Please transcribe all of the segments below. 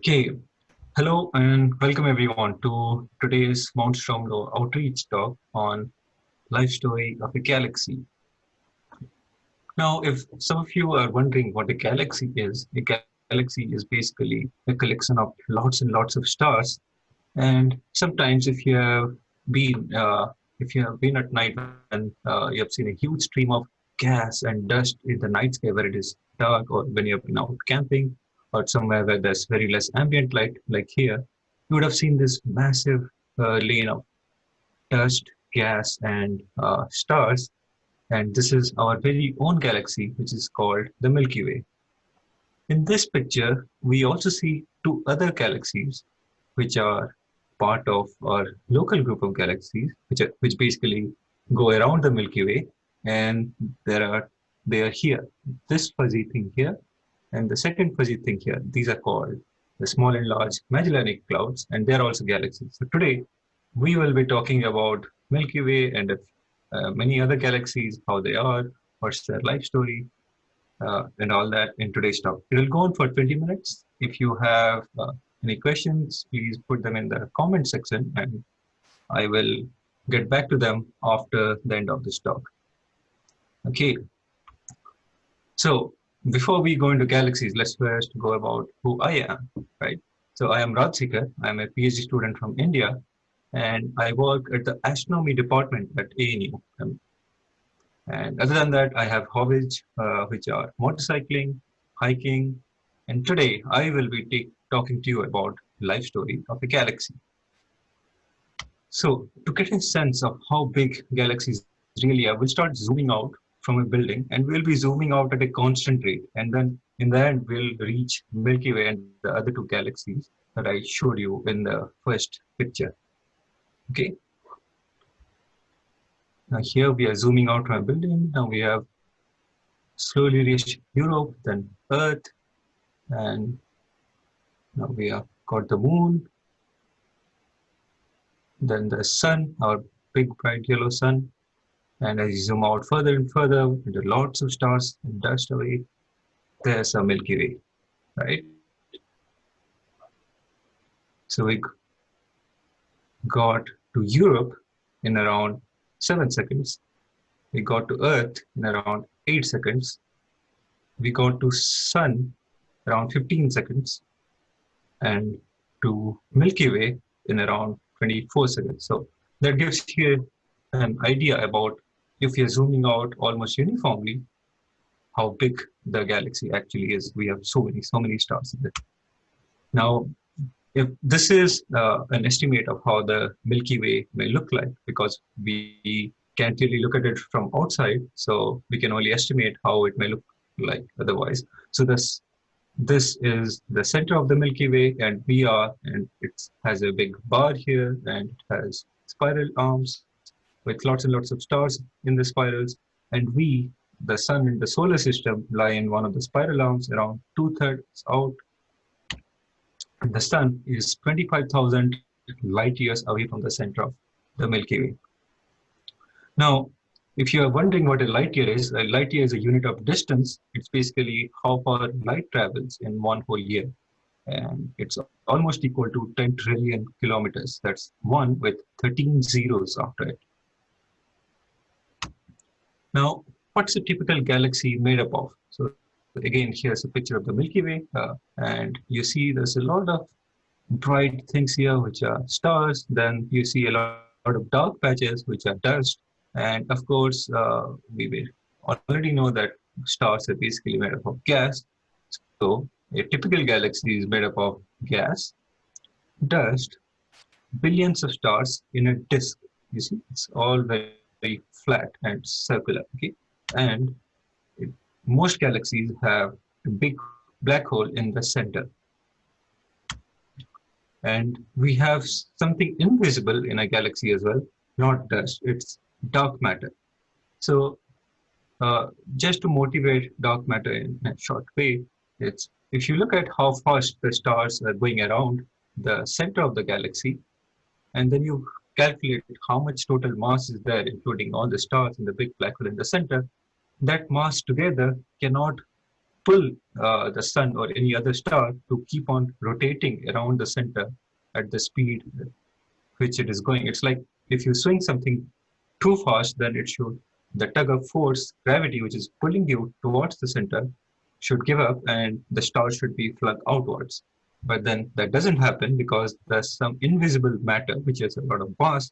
Okay, hello and welcome everyone to today's Mount Stromlo outreach talk on life story of a galaxy. Now, if some of you are wondering what a galaxy is, a galaxy is basically a collection of lots and lots of stars. And sometimes if you have been, uh, if you have been at night and uh, you have seen a huge stream of gas and dust in the night sky where it is dark or when you have been out camping, or somewhere where there's very less ambient light, like here, you would have seen this massive uh, lane of dust, gas, and uh, stars. And this is our very own galaxy, which is called the Milky Way. In this picture, we also see two other galaxies, which are part of our local group of galaxies, which are, which basically go around the Milky Way, and there are they are here. This fuzzy thing here and the second fuzzy thing here, these are called the small and large Magellanic clouds, and they're also galaxies. So today, we will be talking about Milky Way and uh, many other galaxies, how they are, what's their life story, uh, and all that in today's talk. It will go on for 20 minutes. If you have uh, any questions, please put them in the comment section and I will get back to them after the end of this talk. Okay. So before we go into galaxies, let's first go about who I am, right? So I am Raj Sikar. I'm a PhD student from India, and I work at the astronomy department at ANU. Um, and other than that, I have hobbies, uh, which are motorcycling, hiking, and today I will be talking to you about life story of a galaxy. So to get a sense of how big galaxies really are, we'll start zooming out from a building and we'll be zooming out at a constant rate. And then in the end, we'll reach Milky Way and the other two galaxies that I showed you in the first picture. Okay. Now here we are zooming out from a building. Now we have slowly reached Europe, then Earth, and now we have got the moon, then the sun, our big bright yellow sun, and as you zoom out further and further into lots of stars and dust away, there's a Milky Way, right? So we got to Europe in around seven seconds. We got to Earth in around eight seconds. We got to Sun around 15 seconds and to Milky Way in around 24 seconds. So that gives you an idea about if you're zooming out almost uniformly, how big the galaxy actually is. We have so many, so many stars in it. Now, if this is uh, an estimate of how the Milky Way may look like, because we can't really look at it from outside, so we can only estimate how it may look like otherwise. So this this is the center of the Milky Way, and we are, and it has a big bar here, and it has spiral arms, with lots and lots of stars in the spirals. And we, the sun in the solar system, lie in one of the spiral arms around two thirds out. And the sun is 25,000 light years away from the center of the Milky Way. Now, if you are wondering what a light year is, a light year is a unit of distance. It's basically how far light travels in one whole year. And it's almost equal to 10 trillion kilometers. That's one with 13 zeros after it. Now, what's a typical galaxy made up of? So again, here's a picture of the Milky Way, uh, and you see there's a lot of bright things here, which are stars. Then you see a lot, of dark patches, which are dust. And of course, uh, we already know that stars are basically made up of gas. So a typical galaxy is made up of gas, dust, billions of stars in a disk. You see, it's all very very flat and circular. Okay, and most galaxies have a big black hole in the center. And we have something invisible in a galaxy as well, not dust, it's dark matter. So uh, just to motivate dark matter in a short way, it's if you look at how fast the stars are going around the center of the galaxy, and then you calculate how much total mass is there, including all the stars and the big black hole in the center, that mass together cannot pull uh, the sun or any other star to keep on rotating around the center at the speed which it is going. It's like if you swing something too fast, then it should, the tug of force, gravity, which is pulling you towards the center, should give up and the star should be flung outwards. But then that doesn't happen because there's some invisible matter, which is a lot of mass,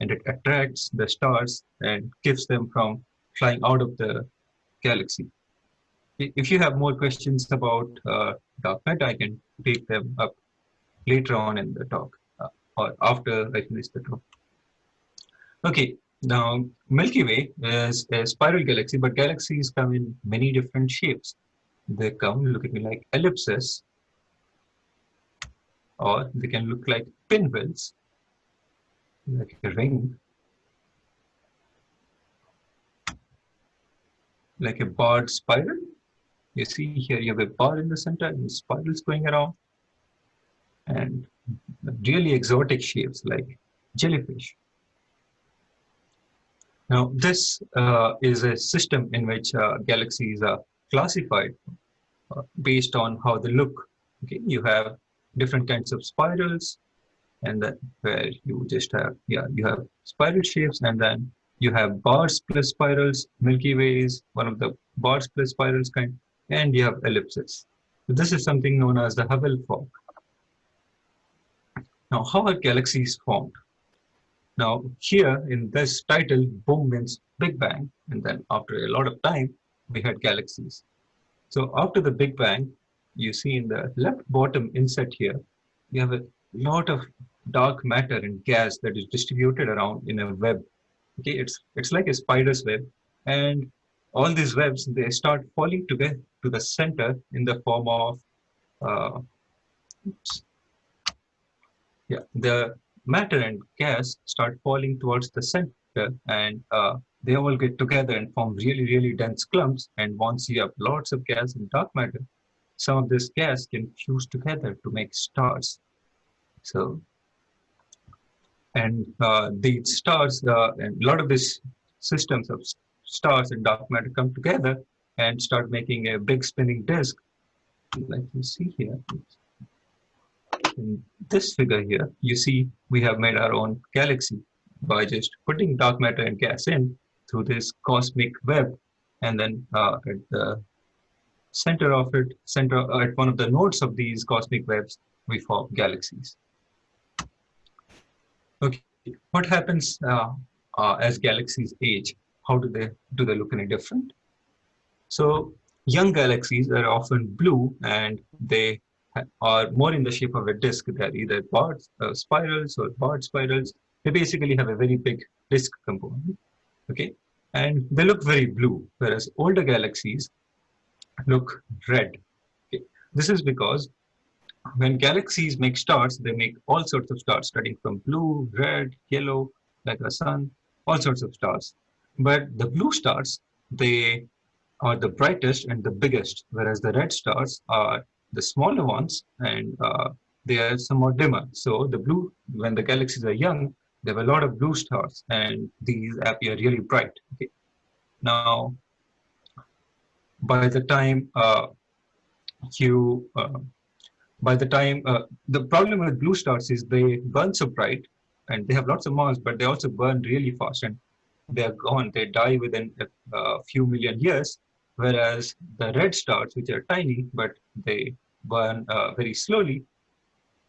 and it attracts the stars and keeps them from flying out of the galaxy. If you have more questions about uh, dark matter, I can take them up later on in the talk uh, or after I finish the talk. Okay, now Milky Way is a spiral galaxy, but galaxies come in many different shapes. They come, look at me, like ellipses, or they can look like pinwheels, like a ring, like a barred spiral. You see here you have a bar in the center and spirals going around and really exotic shapes like jellyfish. Now this uh, is a system in which uh, galaxies are classified uh, based on how they look. Okay, you have different kinds of spirals and then where you just have yeah you have spiral shapes and then you have bars plus spirals milky way is one of the bars plus spirals kind and you have ellipses. So this is something known as the Hubble fork now how are galaxies formed? Now here in this title boom means big bang and then after a lot of time we had galaxies. So after the big bang you see in the left bottom inset here, you have a lot of dark matter and gas that is distributed around in a web. Okay, it's it's like a spider's web, and all these webs they start falling together to the center in the form of, uh, oops, yeah, the matter and gas start falling towards the center, and uh, they all get together and form really really dense clumps. And once you have lots of gas and dark matter, some of this gas can fuse together to make stars. So, and uh, these stars, uh, and a lot of these systems of stars and dark matter come together and start making a big spinning disk, like you see here. In this figure here, you see we have made our own galaxy by just putting dark matter and gas in through this cosmic web and then uh, at the center of it, center uh, at one of the nodes of these cosmic webs, we form galaxies. Okay, what happens uh, uh, as galaxies age? How do they do they look any different? So young galaxies are often blue and they are more in the shape of a disk. They're either barred uh, spirals or barred spirals. They basically have a very big disk component. Okay, and they look very blue, whereas older galaxies look red. Okay. This is because when galaxies make stars, they make all sorts of stars, starting from blue, red, yellow, like a sun, all sorts of stars. But the blue stars, they are the brightest and the biggest, whereas the red stars are the smaller ones and uh, they are somewhat dimmer. So the blue, when the galaxies are young, there are a lot of blue stars and these appear really bright. Okay. Now, by the time uh, you uh, by the time uh, the problem with blue stars is they burn so bright and they have lots of mass but they also burn really fast and they are gone. They die within a, few million years whereas the red stars which are tiny but they burn uh, very slowly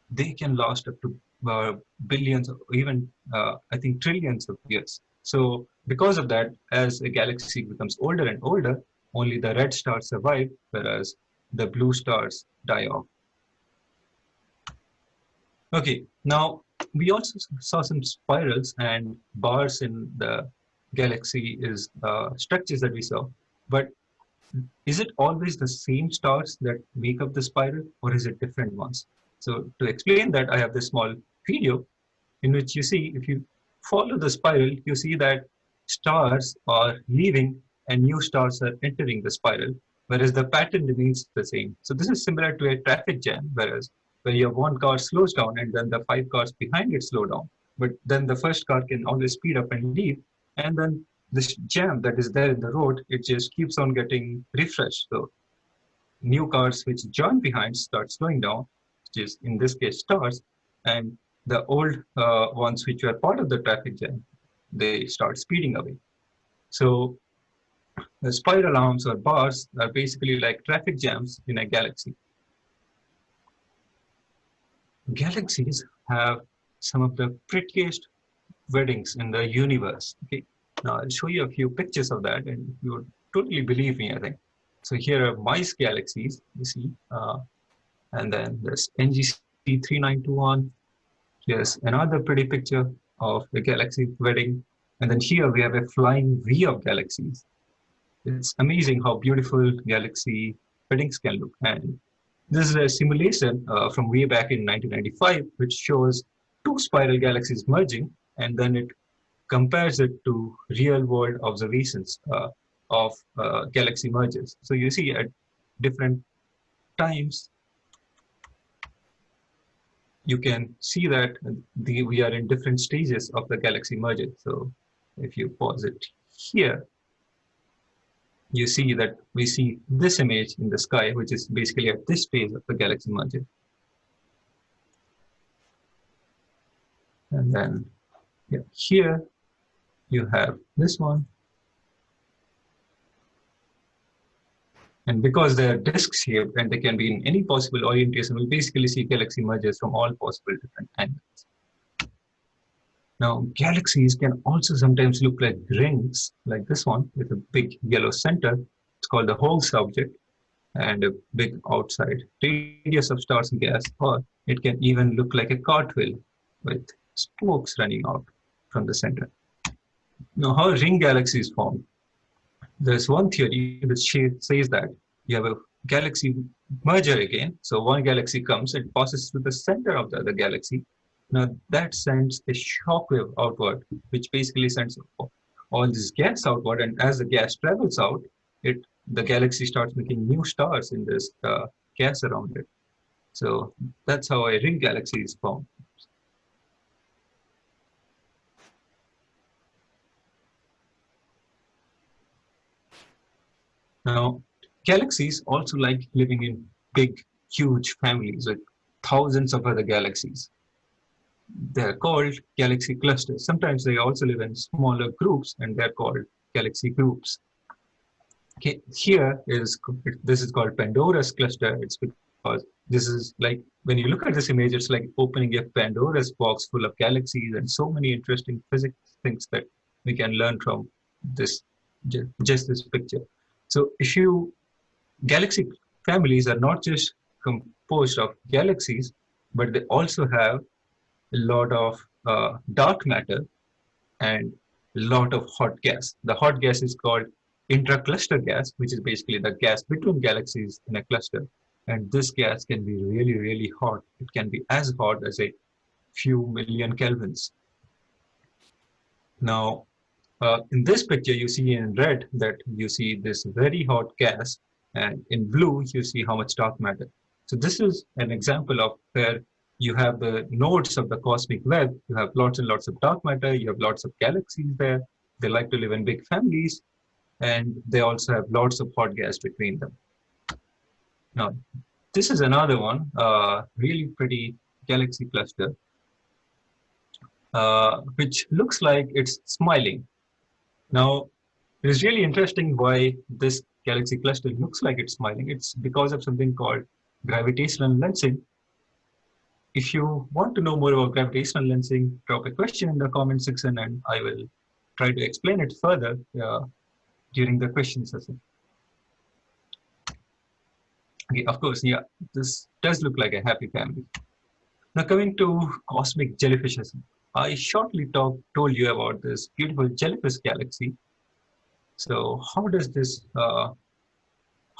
they can last up to uh, billions or even uh, i think trillions of years. So because of that as a galaxy becomes older and older only the red stars survive, whereas the blue stars die off. Okay, now we also saw some spirals and bars in the galaxy is uh, structures that we saw, but is it always the same stars that make up the spiral or is it different ones? So to explain that, I have this small video in which you see, if you follow the spiral, you see that stars are leaving and new stars are entering the spiral, whereas the pattern remains the same. So this is similar to a traffic jam, whereas where your one car slows down and then the five cars behind it slow down. But then the first car can always speed up and leave. And then this jam that is there in the road, it just keeps on getting refreshed. So new cars which join behind start slowing down, which is in this case stars, and the old uh, ones which were part of the traffic jam, they start speeding away. So the spiral arms or bars are basically like traffic jams in a galaxy. Galaxies have some of the prettiest weddings in the universe. Okay, now I'll show you a few pictures of that, and you would totally believe me. I think. So here are mice galaxies. You see, uh, and then there's NGC 3921. Here's another pretty picture of the galaxy wedding. And then here we have a flying V of galaxies. It's amazing how beautiful galaxy weddings can look. And this is a simulation uh, from way back in 1995, which shows two spiral galaxies merging, and then it compares it to real world observations uh, of uh, galaxy mergers. So you see at different times, you can see that the, we are in different stages of the galaxy merger. So if you pause it here, you see that we see this image in the sky, which is basically at this phase of the galaxy merger. And then yeah, here you have this one. And because they're disk shaped and they can be in any possible orientation, we basically see galaxy mergers from all possible different angles. Now, galaxies can also sometimes look like rings, like this one with a big yellow center. It's called the Hoag's object and a big outside radius of stars and gas, or it can even look like a cartwheel with spokes running out from the center. Now, how ring galaxies form? There's one theory which says that you have a galaxy merger again. So one galaxy comes, it passes through the center of the other galaxy, now that sends a shock wave outward, which basically sends all this gas outward. And as the gas travels out, it the galaxy starts making new stars in this uh, gas around it. So that's how a ring galaxy is formed. Now, galaxies also like living in big, huge families with thousands of other galaxies they're called galaxy clusters. Sometimes they also live in smaller groups and they're called galaxy groups. Okay, here is, this is called Pandora's cluster. It's because this is like, when you look at this image, it's like opening a Pandora's box full of galaxies and so many interesting physics things that we can learn from this, just this picture. So if you, galaxy families are not just composed of galaxies, but they also have lot of uh, dark matter and a lot of hot gas. The hot gas is called intra-cluster gas, which is basically the gas between galaxies in a cluster. And this gas can be really, really hot. It can be as hot as a few million kelvins. Now, uh, in this picture, you see in red that you see this very hot gas, and in blue, you see how much dark matter. So this is an example of where you have the nodes of the cosmic web. You have lots and lots of dark matter. You have lots of galaxies there. They like to live in big families. And they also have lots of hot gas between them. Now, this is another one, uh, really pretty galaxy cluster, uh, which looks like it's smiling. Now, it is really interesting why this galaxy cluster looks like it's smiling. It's because of something called gravitational lensing, if you want to know more about gravitational lensing, drop a question in the comment section and I will try to explain it further uh, during the question session. Okay, of course, yeah, this does look like a happy family. Now coming to cosmic jellyfishes, I shortly talk, told you about this beautiful jellyfish galaxy. So how does this uh,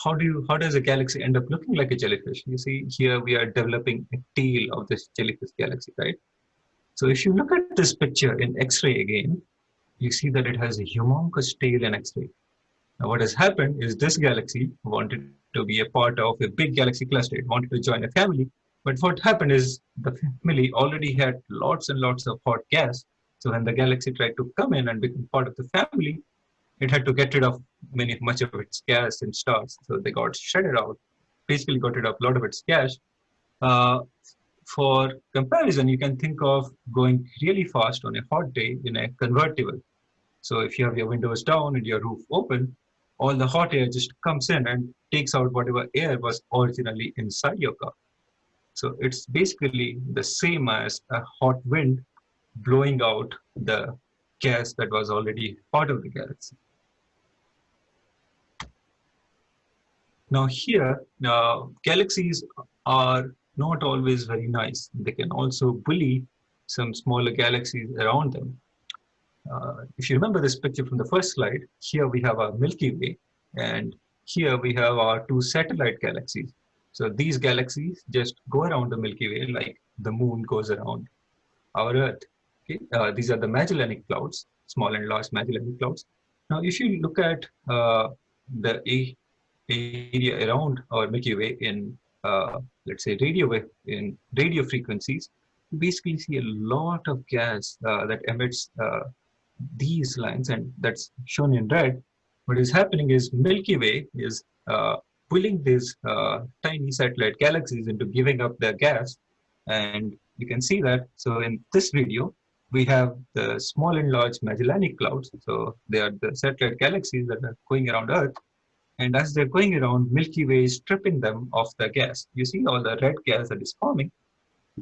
how do you how does a galaxy end up looking like a jellyfish? You see here we are developing a tail of this jellyfish galaxy right? So if you look at this picture in x-ray again you see that it has a humongous tail in x-ray. Now what has happened is this galaxy wanted to be a part of a big galaxy cluster. It wanted to join a family. But what happened is the family already had lots and lots of hot gas. So when the galaxy tried to come in and become part of the family it had to get rid of many much of its gas and stars, so they got shredded out. basically got rid of a lot of its gas. Uh, for comparison, you can think of going really fast on a hot day in a convertible. So if you have your windows down and your roof open, all the hot air just comes in and takes out whatever air was originally inside your car. So it's basically the same as a hot wind blowing out the gas that was already part of the galaxy. Now here, uh, galaxies are not always very nice. They can also bully some smaller galaxies around them. Uh, if you remember this picture from the first slide, here we have our Milky Way, and here we have our two satellite galaxies. So these galaxies just go around the Milky Way like the moon goes around our Earth. Okay? Uh, these are the Magellanic Clouds, small and large Magellanic Clouds. Now, if you look at uh, the area around our Milky Way in, uh, let's say, radio wave, in radio frequencies, you basically see a lot of gas uh, that emits uh, these lines, and that's shown in red. What is happening is Milky Way is uh, pulling these uh, tiny satellite galaxies into giving up their gas. And you can see that. So in this video, we have the small and large Magellanic Clouds. So they are the satellite galaxies that are going around Earth. And as they're going around, Milky Way is stripping them of the gas. You see all the red gas that is forming.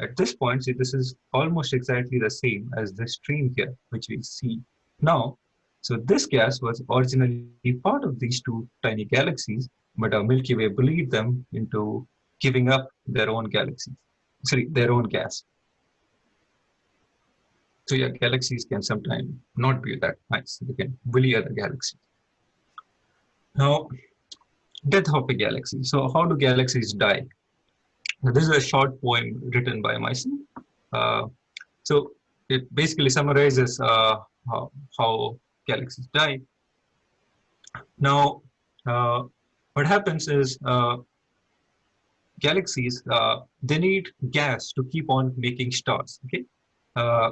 At this point, see, this is almost exactly the same as the stream here, which we see now, so this gas was originally part of these two tiny galaxies, but our Milky Way bullied them into giving up their own galaxies, sorry, their own gas. So yeah, galaxies can sometimes not be that nice. They can bully other galaxies. Now, death of a galaxy. So how do galaxies die? Now, this is a short poem written by Myson. Uh, so it basically summarizes uh, how, how galaxies die. Now, uh, what happens is uh, galaxies, uh, they need gas to keep on making stars, okay? Uh,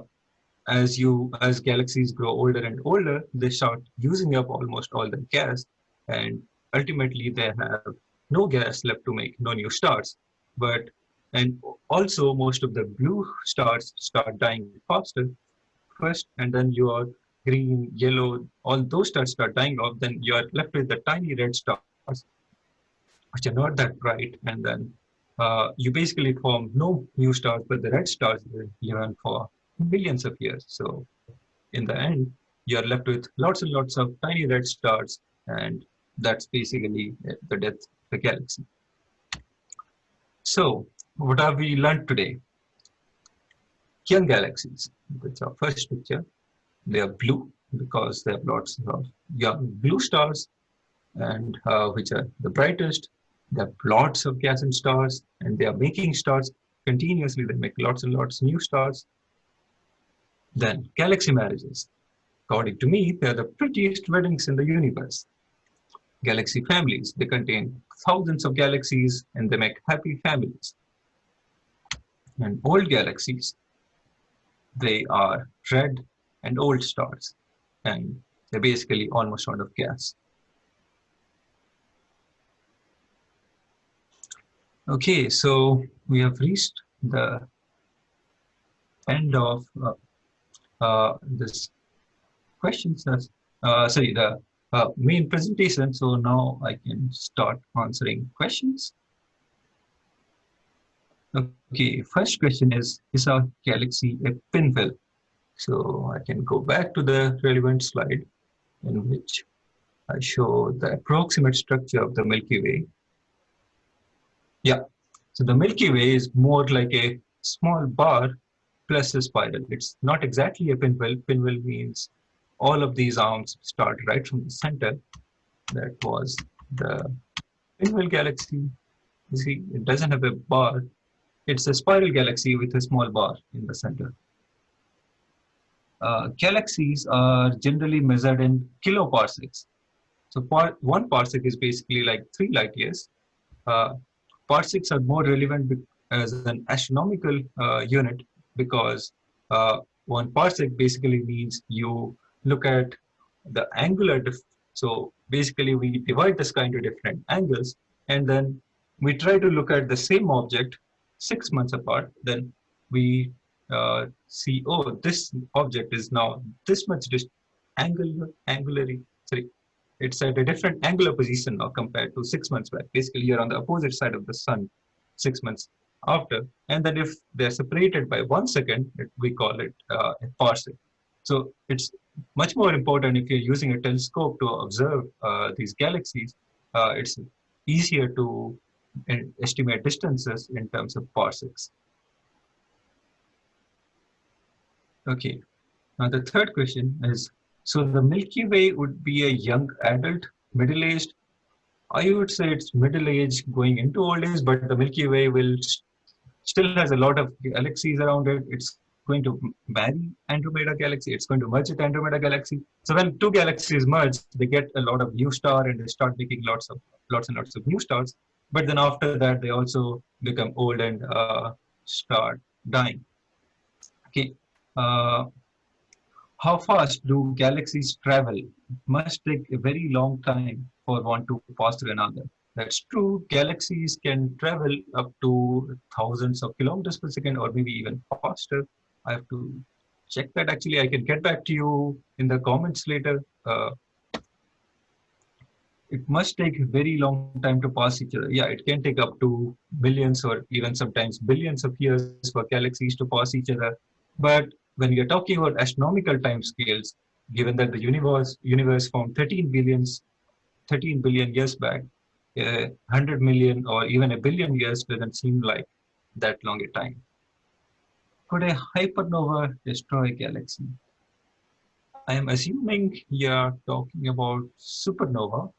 as you, as galaxies grow older and older, they start using up almost all the gas and ultimately they have no gas left to make no new stars. But, and also most of the blue stars start dying faster first, and then your green, yellow, all those stars start dying off, then you are left with the tiny red stars, which are not that bright, and then uh, you basically form no new stars, but the red stars live on for millions of years. So in the end, you are left with lots and lots of tiny red stars, and that's basically the death of the galaxy. So what have we learned today? Young galaxies. That's our first picture. They are blue because they have lots of young blue stars, and uh, which are the brightest. They have lots of gas and stars, and they are making stars continuously. They make lots and lots of new stars. Then galaxy marriages. According to me, they are the prettiest weddings in the universe. Galaxy families. They contain thousands of galaxies, and they make happy families. And old galaxies they are red and old stars, and they're basically almost out of gas. Okay, so we have reached the end of uh, uh, this questions. Uh, sorry, the uh, main presentation. So now I can start answering questions. Okay, first question is, is our galaxy a pinwheel? So I can go back to the relevant slide in which I show the approximate structure of the Milky Way. Yeah, so the Milky Way is more like a small bar plus a spiral. It's not exactly a pinwheel. Pinwheel means all of these arms start right from the center. That was the pinwheel galaxy. You see, it doesn't have a bar. It's a spiral galaxy with a small bar in the center. Uh, galaxies are generally measured in kiloparsecs. So par one parsec is basically like three light years. Uh, parsecs are more relevant as an astronomical uh, unit because uh, one parsec basically means you look at the angular. so basically we divide the sky into different angles and then we try to look at the same object six months apart, then we uh, see, oh, this object is now this much angular, angulary, sorry, it's at a different angular position now compared to six months back. Basically, you're on the opposite side of the sun six months after. And then if they're separated by one second, it, we call it uh, a parsec. So it's much more important if you're using a telescope to observe uh, these galaxies. Uh, it's easier to uh, estimate distances in terms of parsecs. Okay, now the third question is, so the Milky Way would be a young adult, middle-aged. I would say it's middle-aged going into old age, but the Milky Way will still has a lot of galaxies around it. It's going to marry Andromeda galaxy. It's going to merge with Andromeda galaxy. So when two galaxies merge, they get a lot of new star and they start making lots of lots and lots of new stars. But then after that, they also become old and uh, start dying. Okay. Uh, how fast do galaxies travel? Must take a very long time for one to pass through another. That's true. Galaxies can travel up to thousands of kilometers per second or maybe even faster. I have to check that actually. I can get back to you in the comments later. Uh, it must take a very long time to pass each other. Yeah, it can take up to billions or even sometimes billions of years for galaxies to pass each other. But when you're talking about astronomical time scales, given that the universe universe formed 13 billions, 13 billion years back, uh, 100 million or even a billion years doesn't seem like that long a time. Could a hypernova destroy a galaxy? I am assuming you're talking about supernova.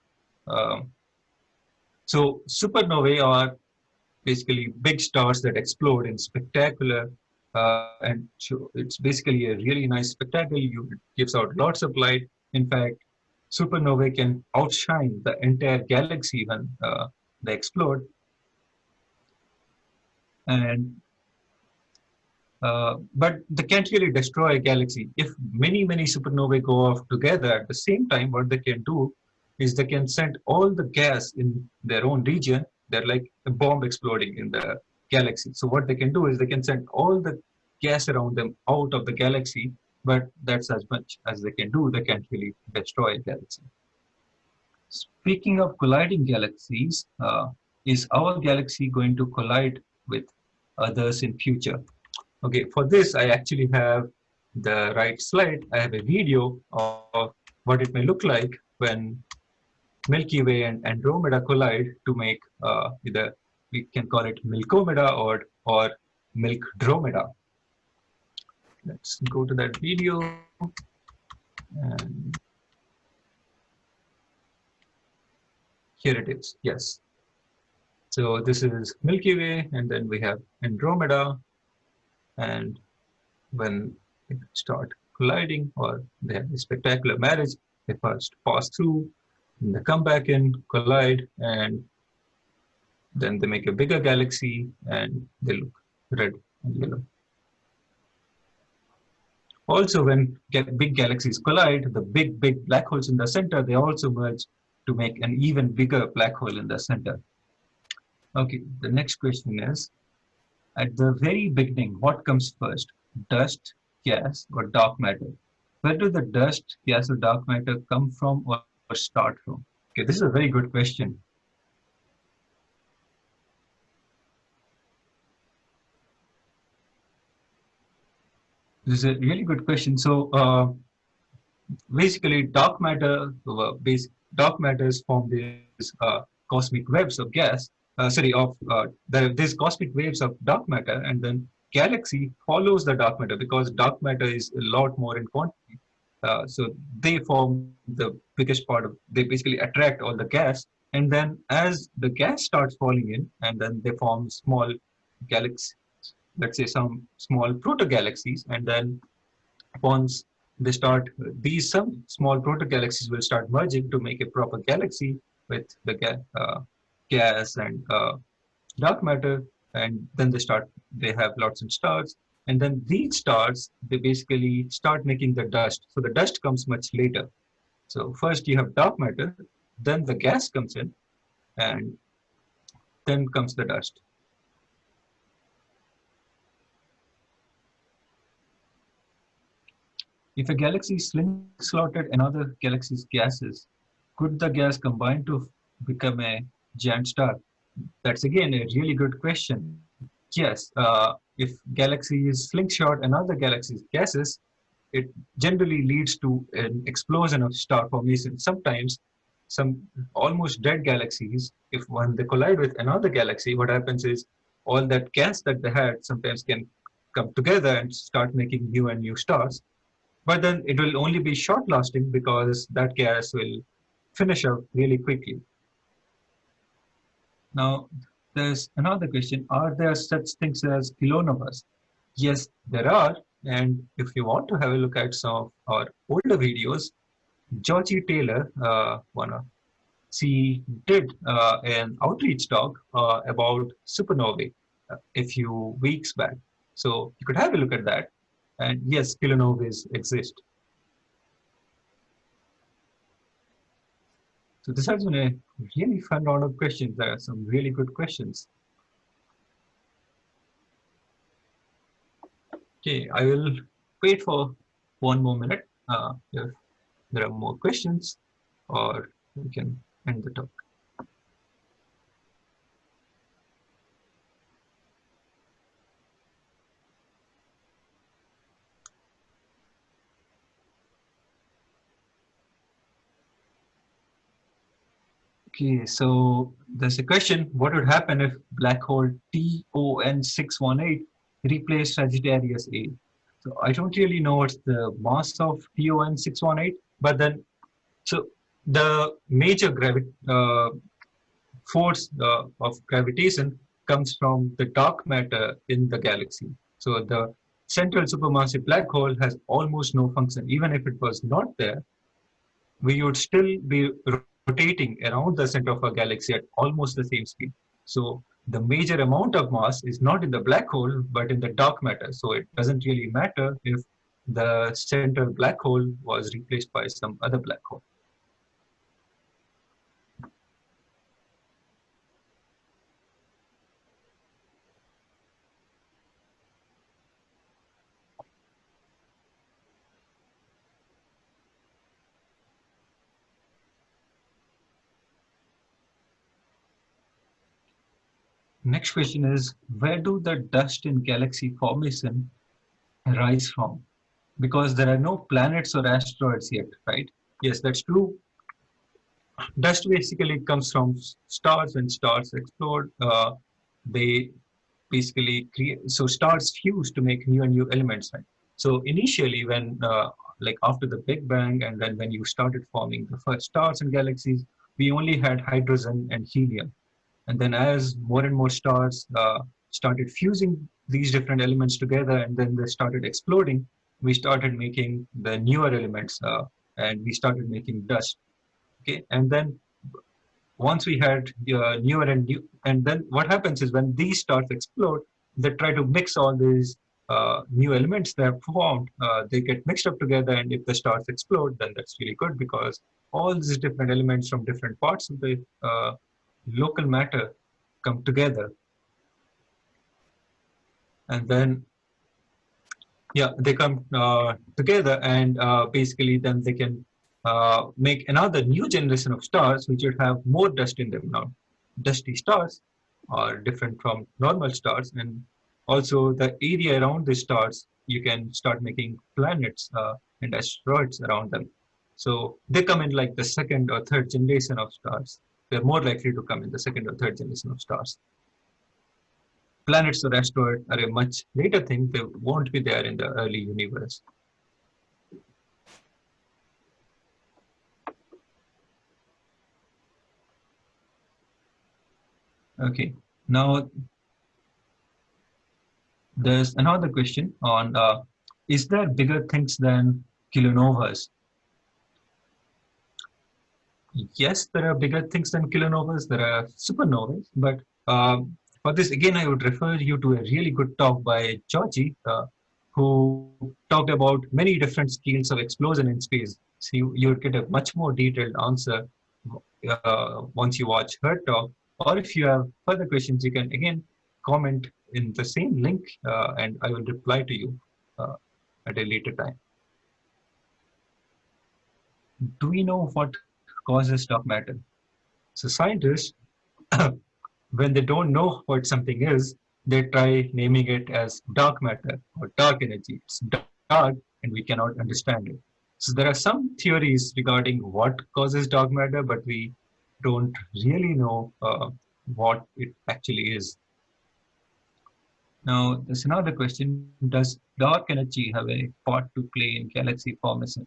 Um, so supernovae are basically big stars that explode in spectacular uh, and it's basically a really nice spectacle. It gives out lots of light. In fact, supernovae can outshine the entire galaxy when uh, they explode. And uh, but they can't really destroy a galaxy. If many, many supernovae go off together at the same time, what they can do is they can send all the gas in their own region. They're like a bomb exploding in the galaxy. So what they can do is they can send all the gas around them out of the galaxy but that's as much as they can do. They can't really destroy a galaxy. Speaking of colliding galaxies, uh, is our galaxy going to collide with others in future? Okay, for this, I actually have the right slide. I have a video of what it may look like when Milky Way and Andromeda collide to make uh, either we can call it Milkomeda or or Milkdromeda. Let's go to that video and here it is yes. So this is milky way and then we have andromeda and when they start colliding or they have a spectacular marriage they first pass through they come back and collide and then they make a bigger galaxy and they look red and yellow also, when big galaxies collide, the big, big black holes in the center, they also merge to make an even bigger black hole in the center. Okay, the next question is, at the very beginning, what comes first, dust, gas, or dark matter? Where do the dust, gas, or dark matter come from or start from? Okay, this is a very good question. This is a really good question. So uh, basically, dark matter, uh, base, dark matter is formed these uh, cosmic webs of gas. Uh, sorry, of uh, the, these cosmic waves of dark matter, and then galaxy follows the dark matter because dark matter is a lot more in quantity. Uh, so they form the biggest part of. They basically attract all the gas, and then as the gas starts falling in, and then they form small galaxies let's say some small proto-galaxies and then once they start these some small proto-galaxies will start merging to make a proper galaxy with the uh, gas and uh, dark matter and then they start they have lots of stars. And then these stars they basically start making the dust. So the dust comes much later. So first you have dark matter then the gas comes in and then comes the dust. If a galaxy slingshotted another galaxy's gases, could the gas combine to become a giant star? That's again a really good question. Yes, uh, if galaxies slingshot another galaxy's gases, it generally leads to an explosion of star formation. Sometimes some almost dead galaxies, if when they collide with another galaxy, what happens is all that gas that they had sometimes can come together and start making new and new stars. But then it will only be short lasting because that gas will finish up really quickly. Now, there's another question. Are there such things as kilonovas? Yes, there are. And if you want to have a look at some of our older videos, Georgie Taylor, uh, one of, she did uh, an outreach talk uh, about supernovae uh, a few weeks back. So you could have a look at that. And yes, kilonovas exist. So this has been a really fun round of questions. There are some really good questions. Okay, I will wait for one more minute. Uh, if there are more questions, or we can end the talk. Okay, so there's a question, what would happen if black hole TON618 replaced Sagittarius A? So I don't really know what's the mass of TON618, but then, so the major gravi uh, force uh, of gravitation comes from the dark matter in the galaxy. So the central supermassive black hole has almost no function. Even if it was not there, we would still be rotating around the center of a galaxy at almost the same speed. So the major amount of mass is not in the black hole, but in the dark matter. So it doesn't really matter if the central black hole was replaced by some other black hole. Next question is, where do the dust in galaxy formation arise from? Because there are no planets or asteroids yet, right? Yes, that's true. Dust basically comes from stars. When stars explode, uh, they basically create, so stars fuse to make new and new elements, right? So initially when, uh, like after the Big Bang and then when you started forming the first stars and galaxies, we only had hydrogen and helium and then as more and more stars uh, started fusing these different elements together and then they started exploding, we started making the newer elements uh, and we started making dust. Okay, and then once we had uh, newer and new, and then what happens is when these stars explode, they try to mix all these uh, new elements they have formed, uh, they get mixed up together. And if the stars explode, then that's really good because all these different elements from different parts of the uh, local matter come together. And then yeah they come uh, together and uh, basically then they can uh, make another new generation of stars which would have more dust in them now. Dusty stars are different from normal stars and also the area around the stars you can start making planets uh, and asteroids around them. So they come in like the second or third generation of stars they're more likely to come in the second or third generation of stars. Planets or asteroids are a much later thing. They won't be there in the early universe. Okay, now there's another question on uh, is there bigger things than kilonovas yes, there are bigger things than kilonovas, there are supernovas, but uh, for this, again, I would refer you to a really good talk by Georgie, uh, who talked about many different scales of explosion in space. So you, you would get a much more detailed answer uh, once you watch her talk. Or if you have further questions, you can again comment in the same link uh, and I will reply to you uh, at a later time. Do we know what causes dark matter? So scientists, when they don't know what something is, they try naming it as dark matter or dark energy. It's dark and we cannot understand it. So there are some theories regarding what causes dark matter, but we don't really know uh, what it actually is. Now, there's another question. Does dark energy have a part to play in galaxy formation?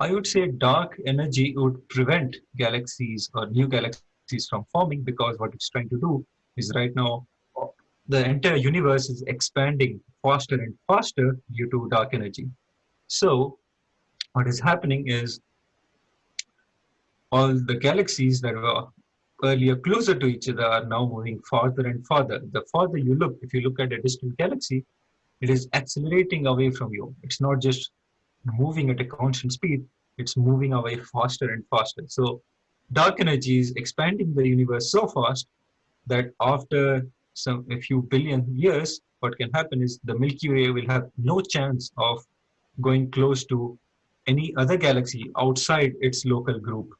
I would say dark energy would prevent galaxies or new galaxies from forming because what it's trying to do is right now the entire universe is expanding faster and faster due to dark energy. So what is happening is all the galaxies that were earlier closer to each other are now moving farther and farther. The farther you look, if you look at a distant galaxy, it is accelerating away from you. It's not just moving at a constant speed, it's moving away faster and faster. So dark energy is expanding the universe so fast that after some a few billion years, what can happen is the Milky Way will have no chance of going close to any other galaxy outside its local group.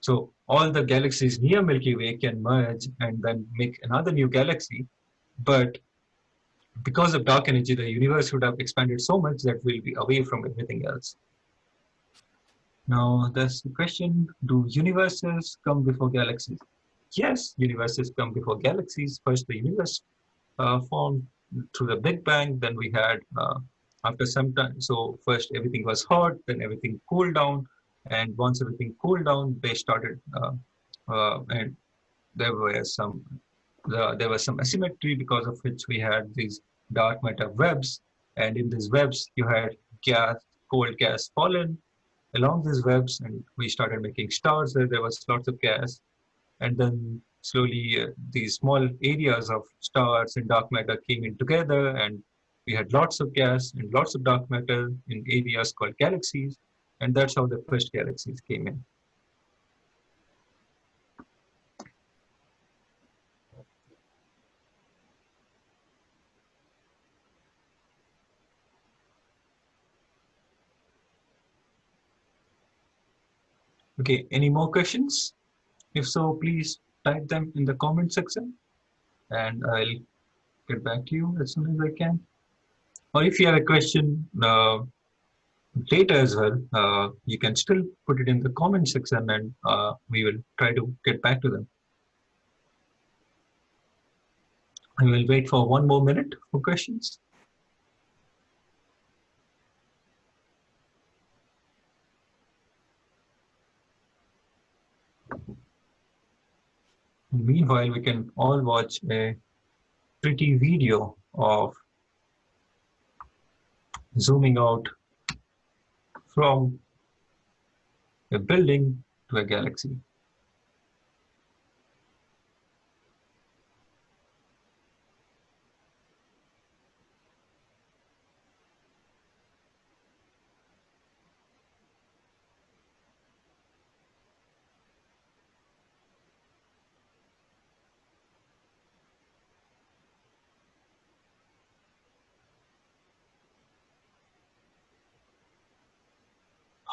So all the galaxies near Milky Way can merge and then make another new galaxy. But because of dark energy, the universe would have expanded so much that we'll be away from everything else. Now, there's the question, do universes come before galaxies? yes, universes come before galaxies. First, the universe uh, formed through the Big Bang. Then we had, uh, after some time, so first everything was hot, then everything cooled down. And once everything cooled down, they started, uh, uh and there were some, the, there was some asymmetry because of which we had these dark matter webs. And in these webs, you had gas, cold gas pollen along these webs, and we started making stars there. There was lots of gas and then slowly uh, these small areas of stars and dark matter came in together and we had lots of gas and lots of dark matter in areas called galaxies and that's how the first galaxies came in. Okay, any more questions? If so, please type them in the comment section and I'll get back to you as soon as I can. Or if you have a question uh, later as well, uh, you can still put it in the comment section and uh, we will try to get back to them. I will wait for one more minute for questions. Meanwhile, we can all watch a pretty video of zooming out from a building to a galaxy.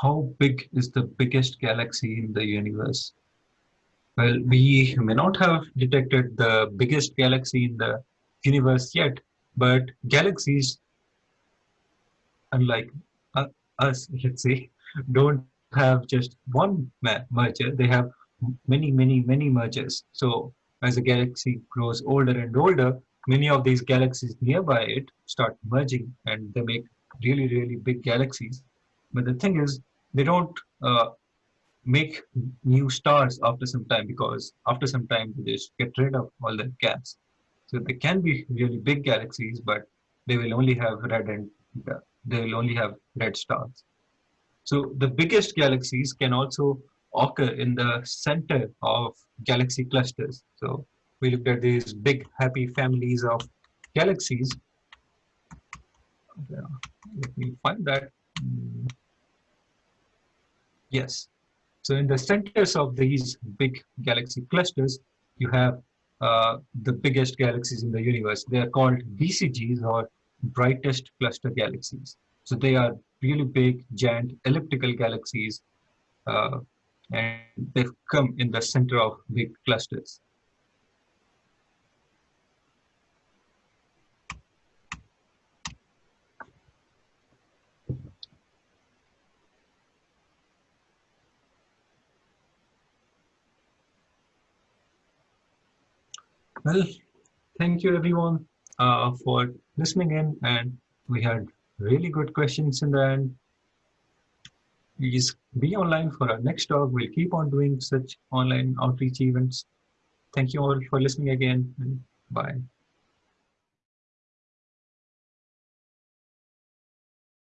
How big is the biggest galaxy in the universe? Well, we may not have detected the biggest galaxy in the universe yet, but galaxies, unlike us, let's say, don't have just one merger. They have many, many, many mergers. So as the galaxy grows older and older, many of these galaxies nearby it start merging and they make really, really big galaxies. But the thing is, they don't uh, make new stars after some time because after some time they just get rid of all the gas. So they can be really big galaxies, but they will only have red and uh, they will only have red stars. So the biggest galaxies can also occur in the center of galaxy clusters. So we looked at these big happy families of galaxies. Let me find that. Yes. So in the centers of these big galaxy clusters, you have uh, the biggest galaxies in the universe. They are called BCGs or brightest cluster galaxies. So they are really big, giant elliptical galaxies, uh, and they come in the center of big clusters. Well, thank you everyone uh, for listening in and we had really good questions in the end. Please be online for our next talk. We'll keep on doing such online outreach events. Thank you all for listening again and bye.